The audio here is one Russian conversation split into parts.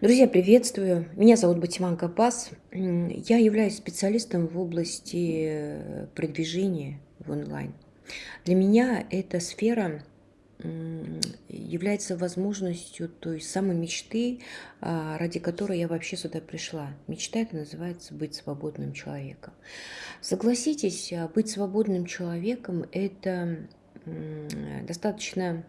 Друзья, приветствую! Меня зовут Батиман Капас. Я являюсь специалистом в области э, продвижения в онлайн. Для меня эта сфера является возможностью той самой мечты, а, ради которой я вообще сюда пришла. Мечта это называется быть свободным человеком. Согласитесь, а, быть свободным человеком – это достаточно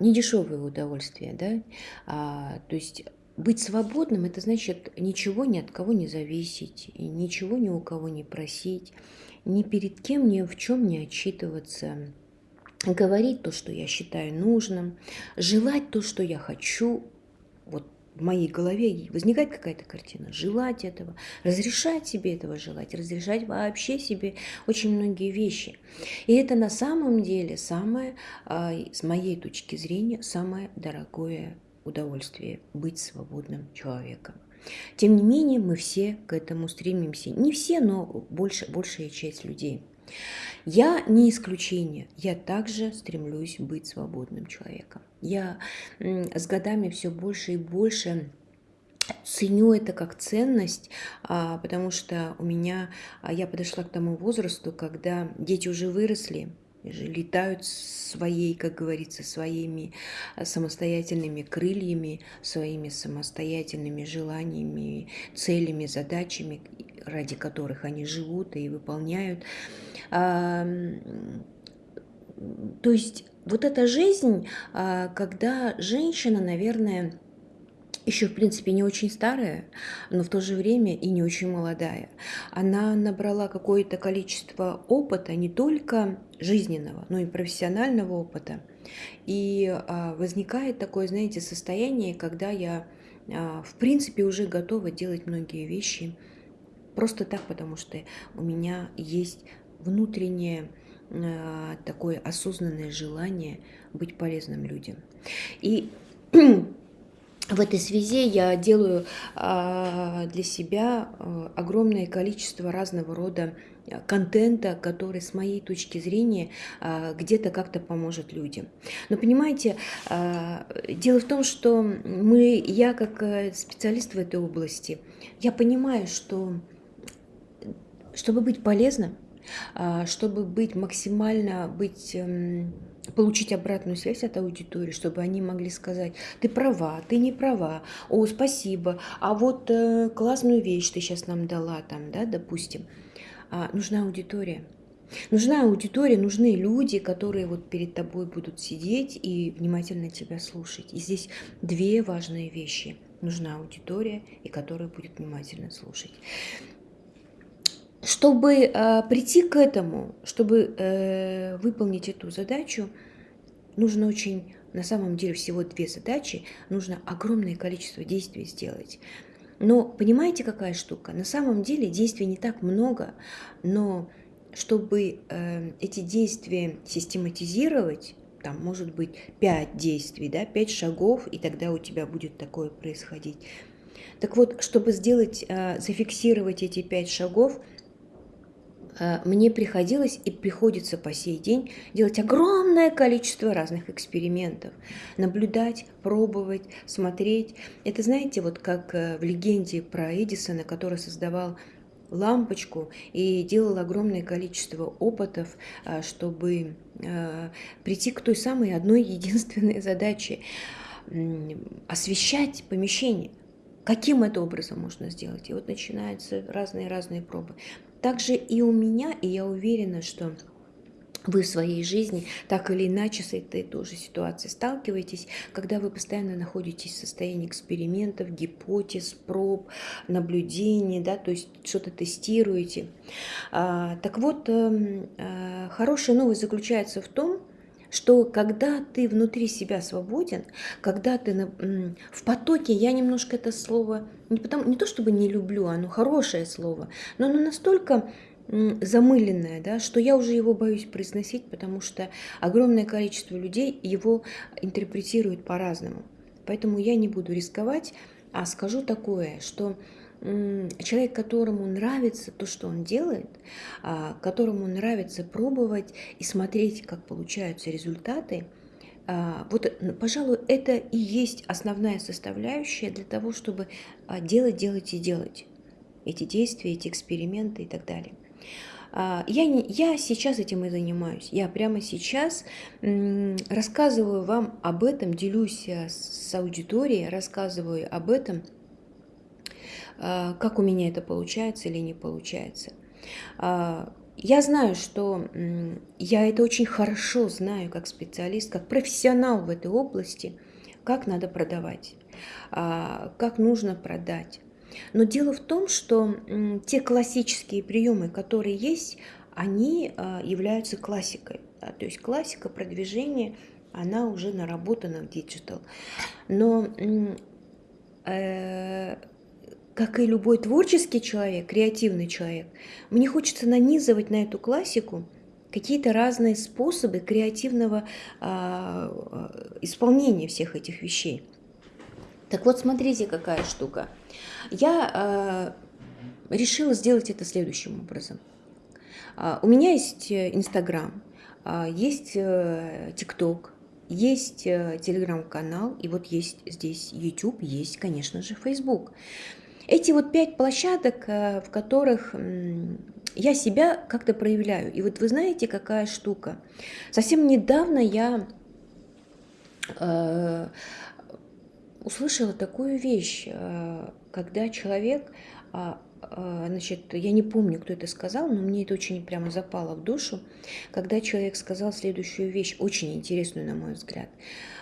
недешевое удовольствие, да, а, то есть быть свободным – это значит ничего ни от кого не зависеть, ничего ни у кого не просить, ни перед кем ни в чем не отчитываться, говорить то, что я считаю нужным, желать то, что я хочу, в моей голове возникает какая-то картина, желать этого, разрешать себе этого желать, разрешать вообще себе очень многие вещи. И это на самом деле самое, а, с моей точки зрения, самое дорогое удовольствие – быть свободным человеком. Тем не менее, мы все к этому стремимся. Не все, но больше, большая часть людей. Я не исключение, я также стремлюсь быть свободным человеком. Я с годами все больше и больше ценю это как ценность, а, потому что у меня, а, я подошла к тому возрасту, когда дети уже выросли, летают своей, как говорится, своими а, самостоятельными крыльями, своими самостоятельными желаниями, целями, задачами, ради которых они живут и выполняют. То есть вот эта жизнь, а, когда женщина, наверное, еще, в принципе, не очень старая, но в то же время и не очень молодая. Она набрала какое-то количество опыта, не только жизненного, но и профессионального опыта. И а, возникает такое, знаете, состояние, когда я, а, в принципе, уже готова делать многие вещи просто так, потому что у меня есть внутреннее а, такое осознанное желание быть полезным людям. И в этой связи я делаю а, для себя а, огромное количество разного рода контента, который с моей точки зрения где-то как-то поможет людям. Но понимаете, дело в том, что мы, я как э, специалист в этой области, я понимаю, что чтобы быть полезным, а, чтобы быть максимально, быть, эм, получить обратную связь от аудитории, чтобы они могли сказать, ты права, ты не права, о, спасибо, а вот э, классную вещь ты сейчас нам дала, там, да, допустим. А, нужна аудитория. Нужна аудитория, нужны люди, которые вот перед тобой будут сидеть и внимательно тебя слушать. И здесь две важные вещи. Нужна аудитория, и которая будет внимательно слушать. Чтобы э, прийти к этому, чтобы э, выполнить эту задачу, нужно очень, на самом деле, всего две задачи, нужно огромное количество действий сделать. Но понимаете, какая штука? На самом деле действий не так много, но чтобы э, эти действия систематизировать, там может быть 5 действий, да, 5 шагов, и тогда у тебя будет такое происходить. Так вот, чтобы сделать, э, зафиксировать эти 5 шагов, мне приходилось и приходится по сей день делать огромное количество разных экспериментов. Наблюдать, пробовать, смотреть. Это знаете, вот как э, в легенде про Эдисона, который создавал лампочку и делал огромное количество опытов, э, чтобы прийти к той самой одной единственной задаче – освещать помещение. Каким это образом можно сделать? И вот начинаются разные-разные пробы. Также и у меня, и я уверена, что вы в своей жизни так или иначе с этой тоже ситуацией сталкиваетесь, когда вы постоянно находитесь в состоянии экспериментов, гипотез, проб, наблюдений, да, то есть что-то тестируете. А, так вот, а, хорошая новость заключается в том, что когда ты внутри себя свободен, когда ты в потоке, я немножко это слово, не, потому, не то чтобы не люблю, оно хорошее слово, но оно настолько замыленное, да, что я уже его боюсь произносить, потому что огромное количество людей его интерпретируют по-разному. Поэтому я не буду рисковать, а скажу такое, что человек, которому нравится то, что он делает, а, которому нравится пробовать и смотреть, как получаются результаты, А, вот, пожалуй, это и есть основная составляющая для того, чтобы а, делать, делать и делать эти действия, эти эксперименты и так далее. Я, не, я сейчас этим и занимаюсь. Я прямо сейчас рассказываю вам об этом, делюсь с аудиторией, рассказываю об этом, как у меня это получается или не получается. А, я знаю, что я это очень хорошо знаю как специалист, как профессионал в этой области, как надо продавать, как нужно продать, но дело в том, что те классические приемы, которые есть, они а, являются классикой. То есть классика продвижения, она уже наработана в digital. Но э, как и любой творческий человек, креативный человек, мне хочется нанизывать на эту классику какие-то разные способы креативного а, а, исполнения всех этих вещей. Так вот, смотрите, какая штука. Я э, решила сделать это следующим образом. Uh, у меня есть э, Инстаграм, uh, есть ТикТок, uh, есть Телеграм-канал, и вот есть здесь YouTube, есть, конечно же, Facebook. Эти вот пять площадок, в которых я себя как-то проявляю. И вот вы знаете, какая штука. Совсем недавно я услышала такую вещь, э, когда человек, а, а, значит, я не помню, кто это сказал, но мне это очень прямо запало в душу, когда человек сказал следующую вещь, очень интересную, на мой взгляд.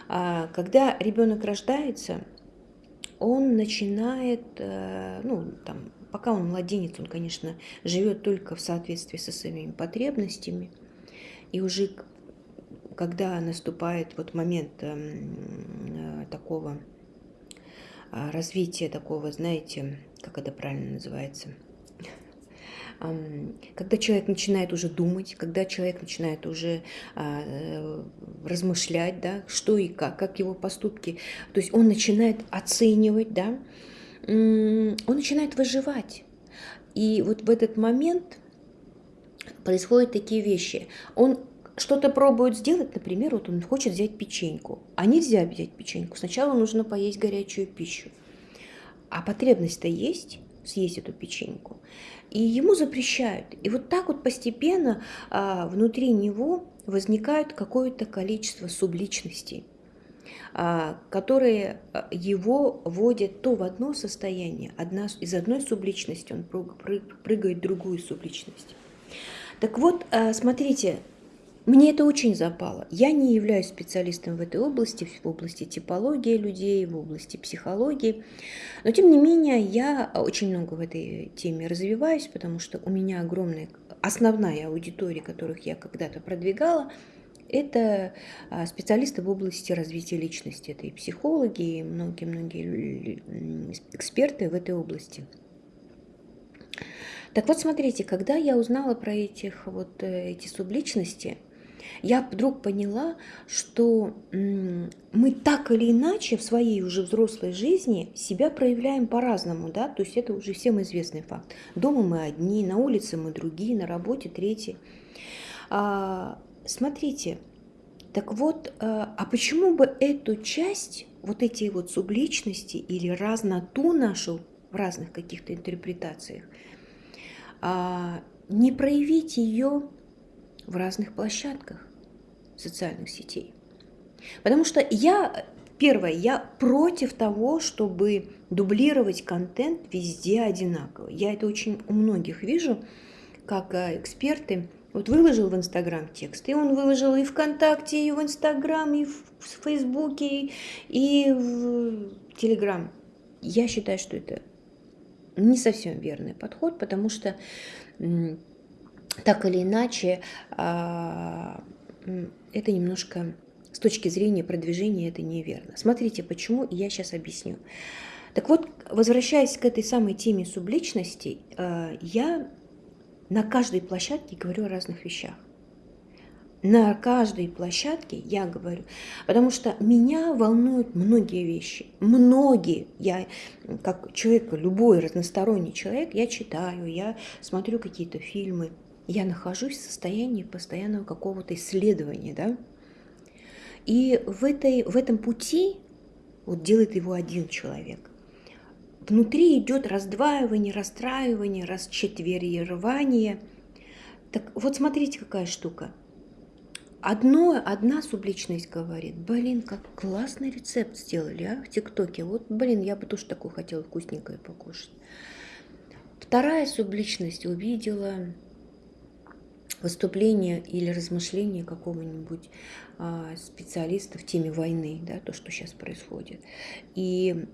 А, когда ребенок рождается, он начинает, э, ну, там, пока он младенец, он, конечно, живет только в соответствии со своими потребностями, и уже когда наступает вот момент эм, э, такого а, развитие такого, знаете, как это правильно называется, когда человек начинает уже думать, когда человек начинает уже а, э, размышлять, да, что и как, как его поступки, то есть он начинает оценивать, да, он начинает выживать. И вот в этот момент происходят такие вещи. Он что-то пробует сделать, например, вот он хочет взять печеньку, а нельзя взять печеньку. Сначала нужно поесть горячую пищу. А потребность-то есть съесть эту печеньку. И ему запрещают. И вот так вот постепенно а, внутри него возникает какое-то количество субличностей, а, которые а, его вводят то в одно состояние, одна, из одной субличности он прыгает в другую субличность. Так вот, а, смотрите, мне это очень запало. Я не являюсь специалистом в этой области, в области типологии людей, в области психологии. Но, тем не менее, я очень много в этой теме развиваюсь, потому что у меня огромная, основная аудитория, которых я когда-то продвигала, это а, специалисты в области развития личности. Это и психологи, и многие-многие эксперты в этой области. Так вот, смотрите, когда я узнала про этих вот э, эти субличности, я вдруг поняла, что мы так или иначе в своей уже взрослой жизни себя проявляем по-разному, да, то есть это уже всем известный факт. Дома мы одни, на улице мы другие, на работе третьи. А, смотрите, так вот, а, а почему бы эту часть, вот эти вот субличности или разноту нашу в разных каких-то интерпретациях, а, не проявить ее в разных площадках социальных сетей. Потому что я, первое, я против того, чтобы дублировать контент везде одинаково. Я это очень у многих вижу, как э, эксперты. Вот выложил в Инстаграм текст, и он выложил и ВКонтакте, и в Инстаграм, и в Фейсбуке, и в Телеграм. Я считаю, что это не совсем верный подход, потому что так или иначе, а, это немножко с точки зрения продвижения это неверно. Смотрите, почему, я сейчас объясню. Так вот, возвращаясь к этой самой теме субличностей, а, я на каждой площадке говорю о разных вещах. На каждой площадке я говорю, потому что меня волнуют многие вещи, многие. Я как человек, любой разносторонний человек, я читаю, я смотрю какие-то фильмы, я нахожусь в состоянии постоянного какого-то исследования, да, И в, этой, в этом пути вот делает его один человек. Внутри идет раздваивание, расстраивание, расчетверирование. Так вот смотрите, какая штука. Одно, одна субличность говорит, блин, как классный рецепт сделали, а, в ТикТоке. Вот, блин, я бы тоже такую хотела вкусненькое покушать. Вторая субличность увидела выступление или размышление какого-нибудь а, специалиста в теме войны, да, то, что сейчас происходит. И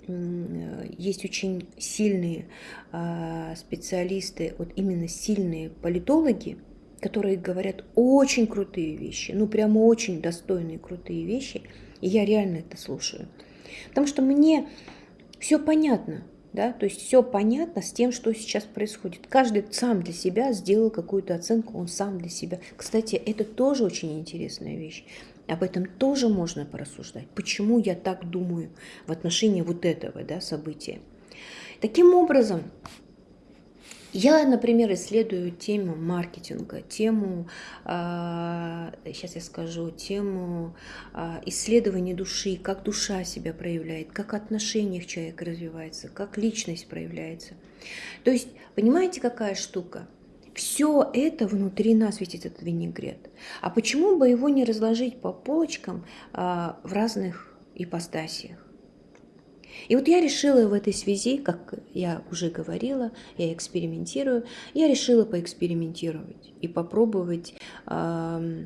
есть очень сильные а, специалисты, вот именно сильные политологи, которые говорят очень крутые вещи, ну прямо очень достойные крутые вещи, и я реально это слушаю. Потому что мне все понятно, да, то есть все понятно с тем, что сейчас происходит. Каждый сам для себя сделал какую-то оценку, он сам для себя. Кстати, это тоже очень интересная вещь. Об этом тоже можно порассуждать. Почему я так думаю в отношении вот этого да, события? Таким образом, я, например, исследую тему маркетинга, тему, а, сейчас я скажу, тему а, исследования души, как душа себя проявляет, как отношения в человека развивается, как личность проявляется. То есть, понимаете, какая штука? Все это внутри нас ведь этот винегрет. А почему бы его не разложить по полочкам а, в разных ипостасиях? И вот я решила в этой связи, как я уже говорила, я экспериментирую, я решила поэкспериментировать и попробовать, э,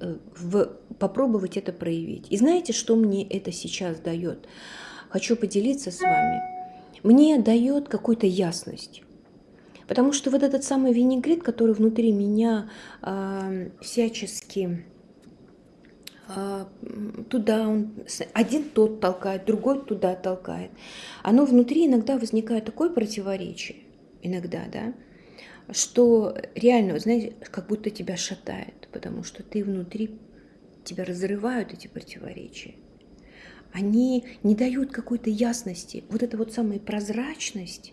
в, попробовать это проявить. И знаете, что мне это сейчас дает? Хочу поделиться с вами. Мне дает какую-то ясность. Потому что вот этот самый винегрет, который внутри меня э, всячески туда он, один тот толкает, другой туда толкает. Оно внутри иногда возникает такое противоречие, иногда, да, что реально, знаете, как будто тебя шатает, потому что ты внутри, тебя разрывают эти противоречия. Они не дают какой-то ясности. Вот эта вот самая прозрачность,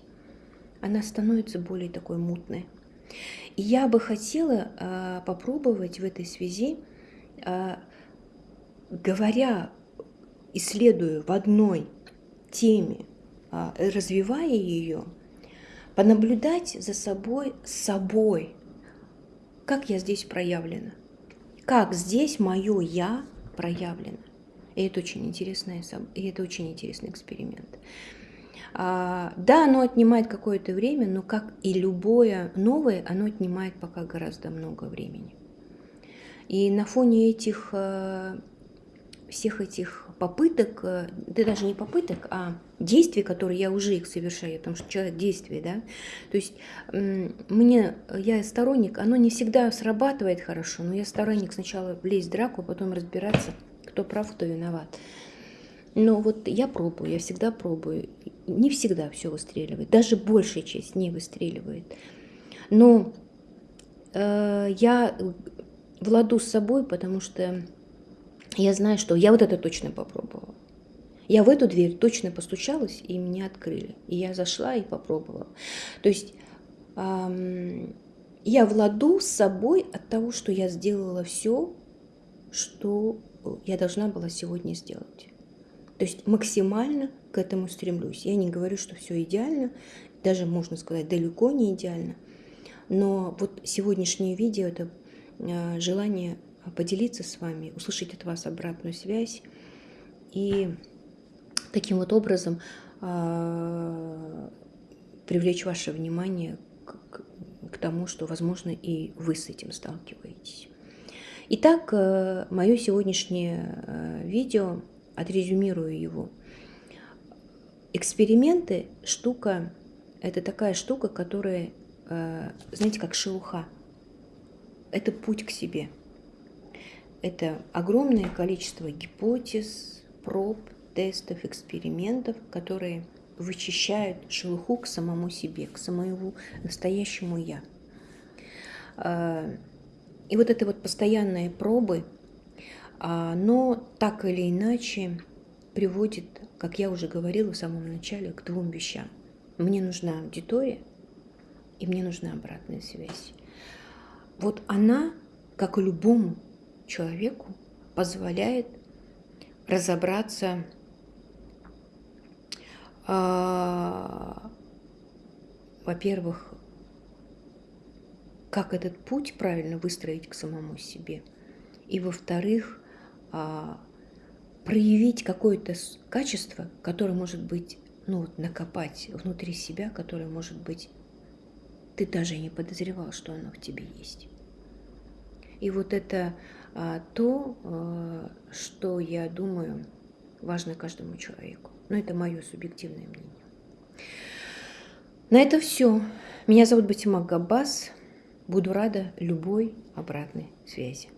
она становится более такой мутной. И я бы хотела э, попробовать в этой связи э, говоря, исследуя в одной теме, а, развивая ее, понаблюдать за собой, собой, как я здесь проявлена, как здесь мое «я» проявлено. И это очень интересный, и это очень интересный эксперимент. А, да, оно отнимает какое-то время, но как и любое новое, оно отнимает пока гораздо много времени. И на фоне этих э, всех этих попыток, э, да даже не попыток, а действий, которые я уже их совершаю, потому что человек действие, да, то есть мне, я сторонник, оно не всегда срабатывает хорошо, но я сторонник сначала влезть в драку, а потом разбираться, кто прав, кто виноват. Но вот я пробую, я всегда пробую. Не всегда все выстреливает, даже большая часть не выстреливает. Но э, я владу с собой, потому что я знаю, что я вот это точно попробовала. Я в эту дверь точно постучалась, и мне открыли. И я зашла и попробовала. То есть эм, я владу с собой от того, что я сделала все, что я должна была сегодня сделать. То есть максимально к этому стремлюсь. Я не говорю, что все идеально, даже можно сказать, далеко не идеально. Но вот сегодняшнее видео – это э, желание поделиться с вами, услышать от вас обратную связь и таким вот образом э, привлечь ваше внимание к, к тому, что, возможно, и вы с этим сталкиваетесь. Итак, э, мое сегодняшнее э, видео, отрезюмирую его. Эксперименты – штука, это такая штука, которая, э, знаете, как шелуха. Это путь к себе – это огромное количество гипотез, проб, тестов, экспериментов, которые вычищают шелуху к самому себе, к самому настоящему «я». А, и вот это вот постоянные пробы, оно так или иначе приводит, как я уже говорила в самом начале, к двум вещам. Мне нужна аудитория, и мне нужна обратная связь. Вот она, как и любому человеку позволяет разобраться, а, во-первых, как этот путь правильно выстроить к самому себе, и во-вторых, а, проявить какое-то качество, которое может быть, ну вот накопать внутри себя, которое может быть, ты даже не подозревал, что оно в тебе есть. И вот это то, а, что я думаю важно каждому человеку. Но это мое субъективное мнение. На это все. Меня зовут Батима Габбас. Буду рада любой обратной связи.